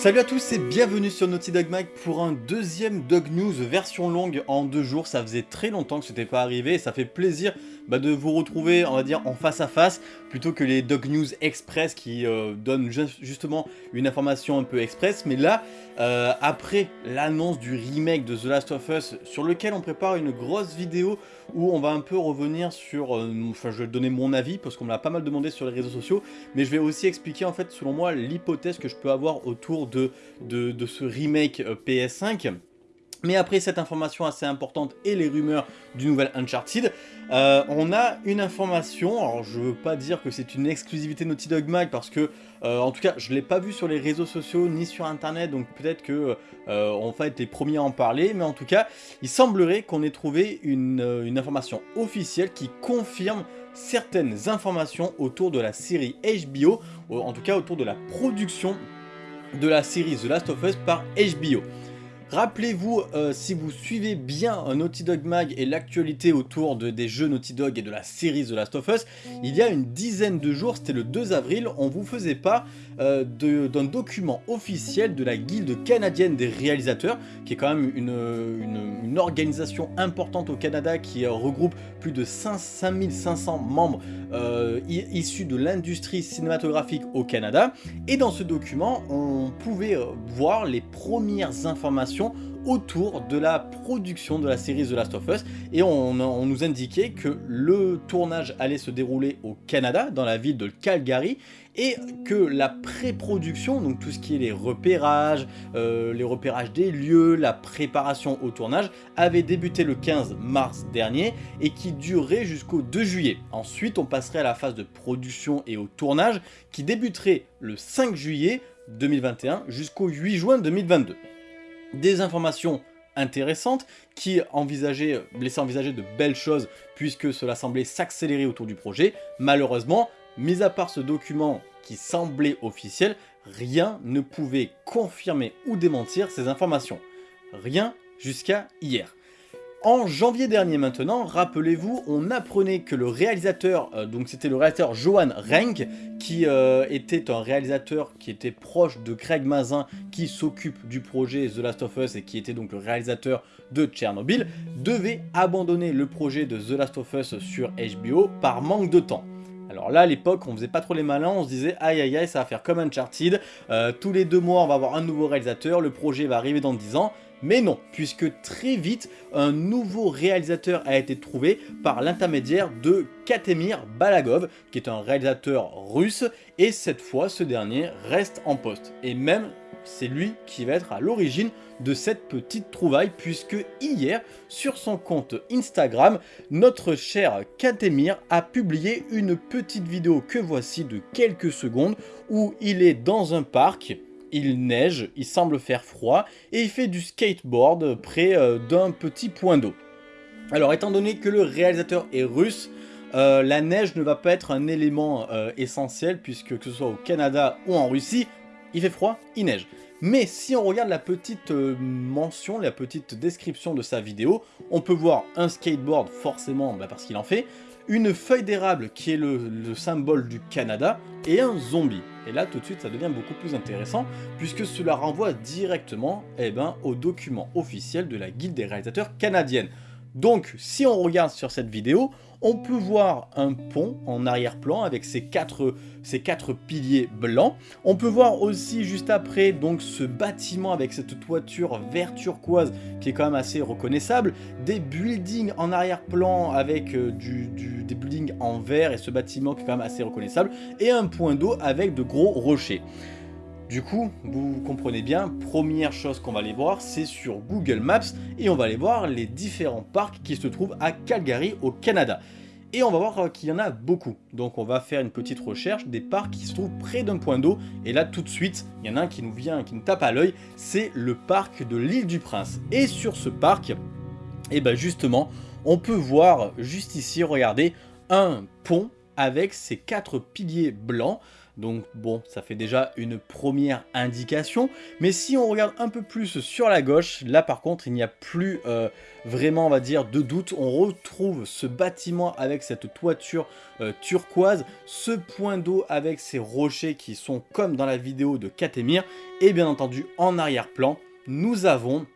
Salut à tous et bienvenue sur Naughty Dog Mag pour un deuxième Dog News version longue en deux jours. Ça faisait très longtemps que ce n'était pas arrivé et ça fait plaisir bah, de vous retrouver, on va dire, en face à face plutôt que les Dog News Express qui euh, donnent justement une information un peu express. Mais là, euh, après l'annonce du remake de The Last of Us sur lequel on prépare une grosse vidéo où on va un peu revenir sur, euh, enfin je vais donner mon avis parce qu'on me l'a pas mal demandé sur les réseaux sociaux, mais je vais aussi expliquer en fait selon moi l'hypothèse que je peux avoir autour de, de, ce remake euh, PS5. Mais après cette information assez importante et les rumeurs du nouvel Uncharted, euh, on a une information, alors je veux pas dire que c'est une exclusivité Naughty Dog Mag parce que, euh, en tout cas, je l'ai pas vu sur les réseaux sociaux ni sur internet, donc peut-être que on va être les premiers à en parler, mais en tout cas, il semblerait qu'on ait trouvé une, une information officielle qui confirme certaines informations autour de la série HBO, en tout cas autour de la production de la série The Last of Us par HBO. Rappelez-vous, euh, si vous suivez bien Naughty Dog Mag et l'actualité autour de, des jeux Naughty Dog et de la série The Last of Us, il y a une dizaine de jours, c'était le 2 avril, on vous faisait pas euh, d'un document officiel de la Guilde canadienne des réalisateurs, qui est quand même une, organisation importante au Canada qui regroupe plus de 5500 membres euh, issus de l'industrie cinématographique au Canada. Et dans ce document, on pouvait voir les premières informations autour de la production de la série The Last of Us et on, nous indiquait que le tournage allait se dérouler au Canada, dans la ville de Calgary et que la pré-production, donc tout ce qui est les repérages, euh, les repérages des lieux, la préparation au tournage, avait débuté le 15 mars dernier et qui durerait jusqu'au 2 juillet. Ensuite, on passerait à la phase de production et au tournage qui débuterait le 5 juillet 2021 jusqu'au 8 juin 2022 des informations intéressantes qui envisageaient, laissaient envisager de belles choses puisque cela semblait s'accélérer autour du projet. Malheureusement, mis à part ce document qui semblait officiel, rien ne pouvait confirmer ou démentir ces informations. Rien jusqu'à hier. En janvier dernier maintenant, rappelez-vous, on apprenait que le réalisateur, euh, donc c'était le réalisateur Johan Renck, qui euh, était un réalisateur qui était proche de Craig Mazin, qui s'occupe du projet The Last of Us et qui était donc le réalisateur de Tchernobyl, devait abandonner le projet de The Last of Us sur HBO par manque de temps. Alors là, à l'époque, on faisait pas trop les malins, on se disait aïe aïe aïe, ça va faire comme Uncharted, euh, tous les deux mois on va avoir un nouveau réalisateur, le projet va arriver dans 10 ans, mais non, puisque très vite, un nouveau réalisateur a été trouvé par l'intermédiaire de Katemir Balagov, qui est un réalisateur russe, et cette fois, ce dernier reste en poste. Et même, c'est lui qui va être à l'origine de cette petite trouvaille, puisque hier, sur son compte Instagram, notre cher Katemir a publié une petite vidéo que voici de quelques secondes, où il est dans un parc, il neige, il semble faire froid, et il fait du skateboard près euh, d'un petit point d'eau. Alors étant donné que le réalisateur est russe, euh, la neige ne va pas être un élément euh, essentiel, puisque que ce soit au Canada ou en Russie, il fait froid, il neige. Mais si on regarde la petite mention, la petite description de sa vidéo, on peut voir un skateboard forcément bah, parce qu'il en fait, une feuille d'érable qui est le, symbole du Canada, et un zombie. Et là, tout de suite, ça devient beaucoup plus intéressant, puisque cela renvoie directement eh ben, au document officiel de la Guilde des réalisateurs canadienne. Donc, si on regarde sur cette vidéo, on peut voir un pont en arrière-plan avec ces quatre, piliers blancs. On peut voir aussi juste après donc ce bâtiment avec cette toiture vert turquoise qui est quand même assez reconnaissable. Des buildings en arrière-plan avec euh, des buildings en vert et ce bâtiment qui est quand même assez reconnaissable. Et un point d'eau avec de gros rochers. Du coup, vous comprenez bien, première chose qu'on va aller voir, c'est sur Google Maps, et on va aller voir les différents parcs qui se trouvent à Calgary, au Canada. Et on va voir euh, qu'il y en a beaucoup. Donc on va faire une petite recherche des parcs qui se trouvent près d'un point d'eau. Et là tout de suite, il y en a un qui nous vient, qui nous tape à l'œil, c'est le parc de l'île du Prince. Et sur ce parc, et eh ben justement, on peut voir juste ici, regardez, un pont avec ses quatre piliers blancs donc bon, ça fait déjà une première indication. Mais si on regarde un peu plus sur la gauche, là par contre, il n'y a plus euh, vraiment, on va dire, de doute. On retrouve ce bâtiment avec cette toiture euh, turquoise, ce point d'eau avec ces rochers qui sont comme dans la vidéo de Katemir, et bien entendu, en arrière-plan, nous avons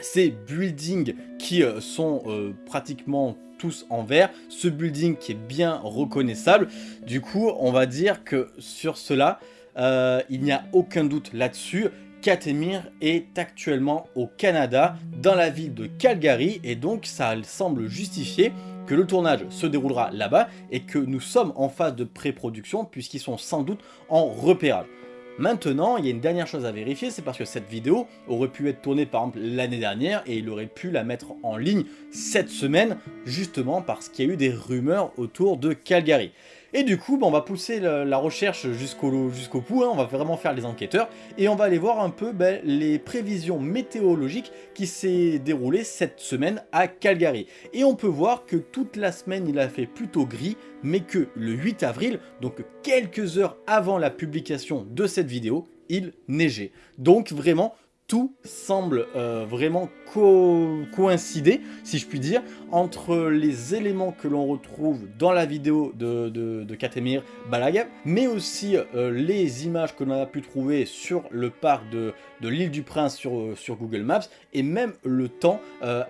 ces buildings qui euh, sont pratiquement tous en vert, ce building qui est bien reconnaissable. Du coup, on va dire que sur cela, euh, il n'y a aucun doute là-dessus. Katemir est actuellement au Canada, dans la ville de Calgary, et donc ça semble justifier que le tournage se déroulera là-bas et que nous sommes en phase de pré-production puisqu'ils sont sans doute en repérage. Maintenant, il y a une dernière chose à vérifier, c'est parce que cette vidéo aurait pu être tournée par exemple l'année dernière et il aurait pu la mettre en ligne cette semaine, justement parce qu'il y a eu des rumeurs autour de Calgary. Et du coup, bah, on va pousser la, recherche jusqu'au bout, hein. on va vraiment faire les enquêteurs, et on va aller voir un peu bah, les prévisions météorologiques qui s'est déroulées cette semaine à Calgary. Et on peut voir que toute la semaine il a fait plutôt gris, mais que le 8 avril, donc quelques heures avant la publication de cette vidéo, il neigeait. Donc vraiment, tout semble euh, vraiment coïncider, si je puis dire, entre les éléments que l'on retrouve dans la vidéo de, Katemir Balag, mais aussi euh, les images que l'on a pu trouver sur le parc de, de l'île du Prince sur, euh, sur Google Maps, et même le temps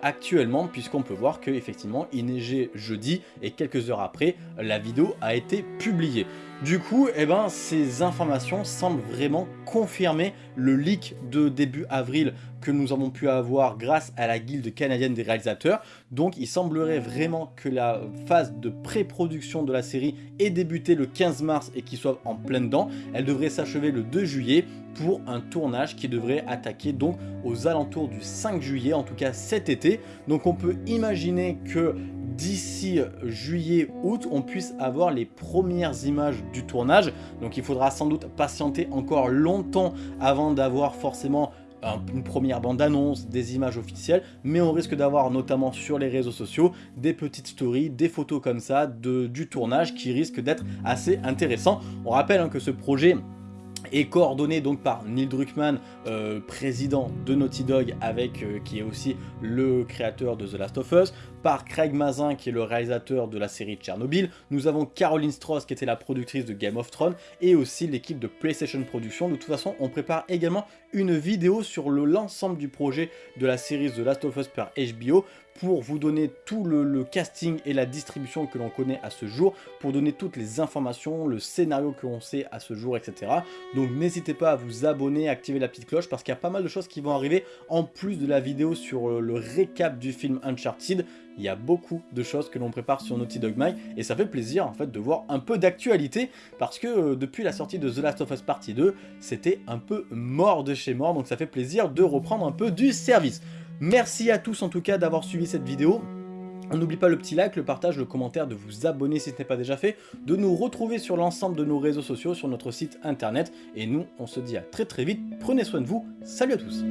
actuellement, puisqu'on peut voir qu'effectivement il neigeait jeudi, et quelques heures après, la vidéo a été publiée. Du coup, eh ben, ces informations semblent vraiment confirmer le leak de début avril que nous avons pu avoir grâce à la guilde canadienne des réalisateurs. Donc il semblerait vraiment que la phase de pré-production de la série ait débuté le 15 mars et qu'il soit en plein dedans. Elle devrait s'achever le 2 juillet pour un tournage qui devrait attaquer donc aux alentours du 5 juillet, en tout cas cet été. Donc on peut imaginer que d'ici juillet-août, on puisse avoir les premières images du tournage. Donc il faudra sans doute patienter encore longtemps avant d'avoir forcément une première bande-annonce, des images officielles, mais on risque d'avoir notamment sur les réseaux sociaux des petites stories, des photos comme ça de, du tournage qui risquent d'être assez intéressants. On rappelle hein, que ce projet est coordonné donc par Neil Druckmann, euh, président de Naughty Dog, euh, qui est aussi le créateur de The Last of Us, par Craig Mazin qui est le réalisateur de la série Tchernobyl, nous avons Caroline Strauss qui était la productrice de Game of Thrones, et aussi l'équipe de PlayStation Productions. De toute façon, on prépare également une vidéo sur l'ensemble du projet de la série The Last of Us par HBO, pour vous donner tout le, casting et la distribution que l'on connaît à ce jour, pour donner toutes les informations, le scénario que l'on sait à ce jour, etc. Donc n'hésitez pas à vous abonner, à activer la petite cloche, parce qu'il y a pas mal de choses qui vont arriver, en plus de la vidéo sur euh, le récap du film Uncharted, il y a beaucoup de choses que l'on prépare sur Naughty Dog Mag, et ça fait plaisir en fait de voir un peu d'actualité, parce que euh, depuis la sortie de The Last of Us Partie 2, c'était un peu mort de chez mort, donc ça fait plaisir de reprendre un peu du service. Merci à tous en tout cas d'avoir suivi cette vidéo. On n'oublie pas le petit like, le partage, le commentaire, de vous abonner si ce n'est pas déjà fait, de nous retrouver sur l'ensemble de nos réseaux sociaux, sur notre site internet. Et nous, on se dit à très très vite. Prenez soin de vous. Salut à tous